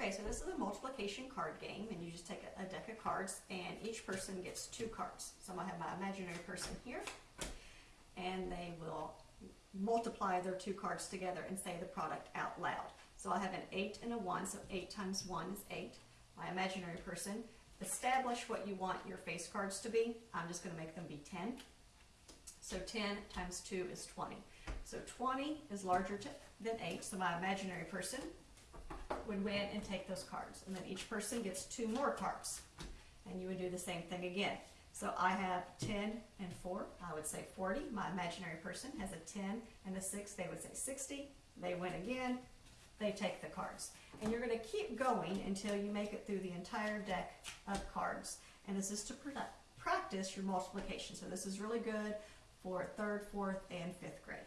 Okay, so this is a multiplication card game, and you just take a, a deck of cards, and each person gets two cards. So I'm gonna have my imaginary person here, and they will multiply their two cards together and say the product out loud. So I have an eight and a one, so eight times one is eight. My imaginary person, establish what you want your face cards to be. I'm just gonna make them be ten. So ten times two is twenty. So twenty is larger than eight, so my imaginary person would win and take those cards. And then each person gets two more cards. And you would do the same thing again. So I have 10 and 4, I would say 40. My imaginary person has a 10 and a 6, they would say 60. They win again, they take the cards. And you're going to keep going until you make it through the entire deck of cards. And this is to practice your multiplication. So this is really good for third, fourth, and fifth grade.